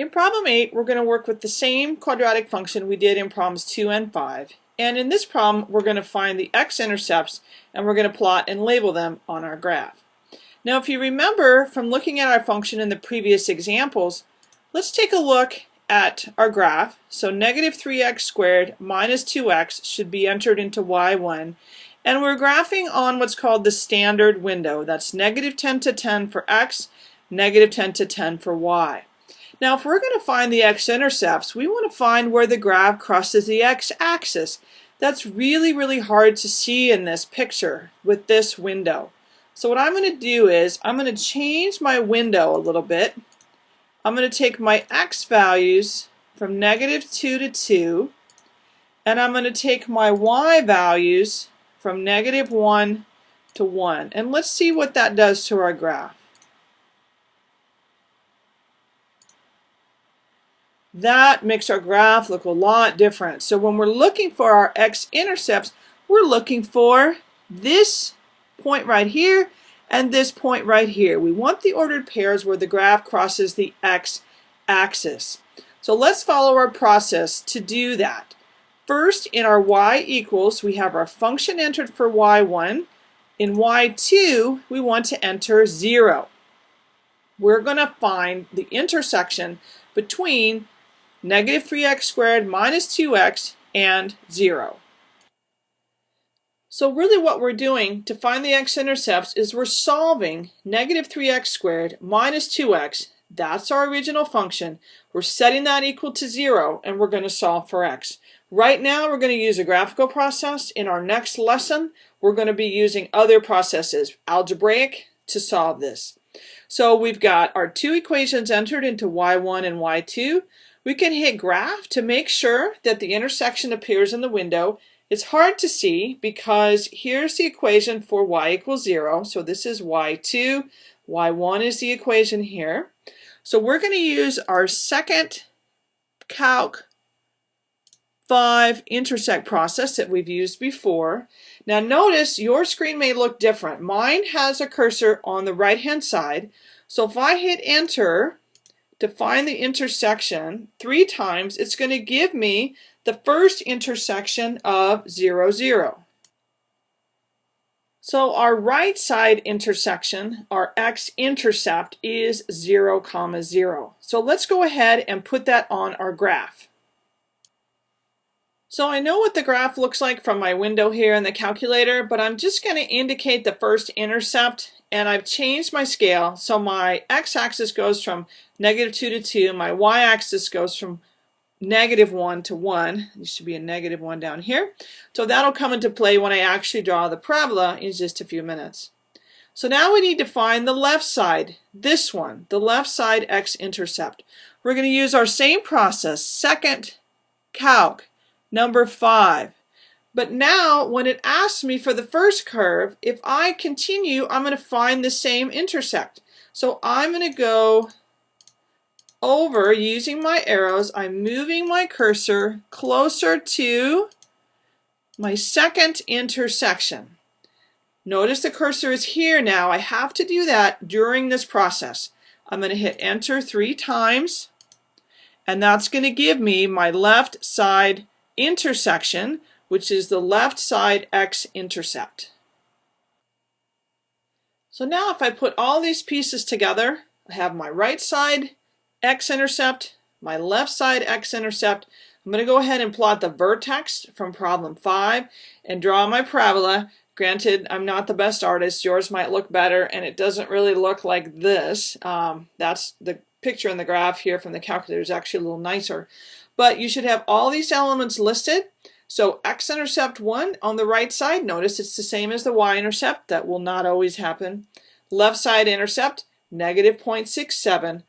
In problem 8, we're going to work with the same quadratic function we did in problems 2 and 5. And in this problem, we're going to find the x-intercepts and we're going to plot and label them on our graph. Now, if you remember from looking at our function in the previous examples, let's take a look at our graph. So negative 3x squared minus 2x should be entered into y1. And we're graphing on what's called the standard window. That's negative 10 to 10 for x, negative 10 to 10 for y. Now if we're going to find the x-intercepts, we want to find where the graph crosses the x-axis. That's really, really hard to see in this picture with this window. So what I'm going to do is I'm going to change my window a little bit. I'm going to take my x values from negative 2 to 2 and I'm going to take my y values from negative 1 to 1 and let's see what that does to our graph. That makes our graph look a lot different. So when we're looking for our x-intercepts, we're looking for this point right here and this point right here. We want the ordered pairs where the graph crosses the x-axis. So let's follow our process to do that. First, in our y equals, we have our function entered for y1. In y2, we want to enter 0. We're going to find the intersection between negative 3x squared minus 2x, and 0. So really what we're doing to find the x-intercepts is we're solving negative 3x squared minus 2x. That's our original function. We're setting that equal to 0 and we're going to solve for x. Right now we're going to use a graphical process. In our next lesson we're going to be using other processes, algebraic, to solve this. So we've got our two equations entered into y1 and y2. We can hit graph to make sure that the intersection appears in the window. It's hard to see because here's the equation for y equals 0. So this is y2. y1 is the equation here. So we're going to use our second calc 5 intersect process that we've used before. Now notice your screen may look different. Mine has a cursor on the right hand side. So if I hit enter, to find the intersection three times, it's going to give me the first intersection of 0, 0. So our right side intersection, our x-intercept, is 0, comma 0. So let's go ahead and put that on our graph. So I know what the graph looks like from my window here in the calculator, but I'm just going to indicate the first intercept and I've changed my scale so my x-axis goes from negative 2 to 2, my y-axis goes from negative 1 to 1. There should be a negative 1 down here. So that'll come into play when I actually draw the parabola in just a few minutes. So now we need to find the left side, this one, the left side x-intercept. We're going to use our same process, second calc, number 5. But now when it asks me for the first curve, if I continue, I'm going to find the same intersect. So I'm going to go over using my arrows. I'm moving my cursor closer to my second intersection. Notice the cursor is here now. I have to do that during this process. I'm going to hit enter three times and that's going to give me my left side intersection which is the left side x-intercept. So now if I put all these pieces together, I have my right side x-intercept, my left side x-intercept. I'm going to go ahead and plot the vertex from problem 5 and draw my parabola. Granted, I'm not the best artist. Yours might look better, and it doesn't really look like this. Um, that's the picture in the graph here from the calculator is actually a little nicer. But you should have all these elements listed. So x-intercept 1 on the right side, notice it's the same as the y-intercept. That will not always happen. Left side intercept, negative 0.670.